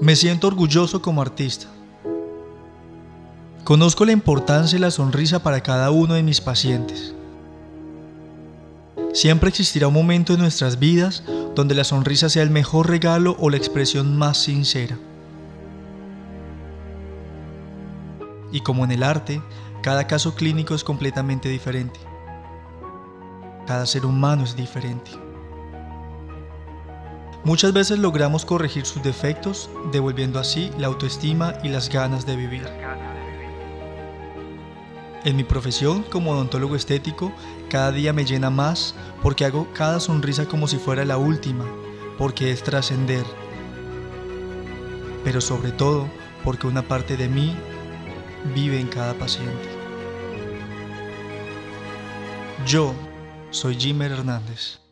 Me siento orgulloso como artista. Conozco la importancia de la sonrisa para cada uno de mis pacientes. Siempre existirá un momento en nuestras vidas donde la sonrisa sea el mejor regalo o la expresión más sincera. Y como en el arte, cada caso clínico es completamente diferente. Cada ser humano es diferente. Muchas veces logramos corregir sus defectos, devolviendo así la autoestima y las ganas de vivir. En mi profesión como odontólogo estético, cada día me llena más porque hago cada sonrisa como si fuera la última, porque es trascender. Pero sobre todo porque una parte de mí vive en cada paciente. Yo soy Jimmer Hernández.